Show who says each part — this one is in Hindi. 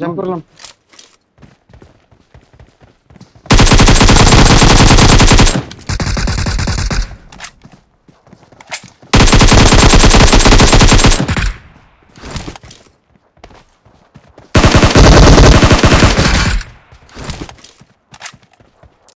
Speaker 1: जंप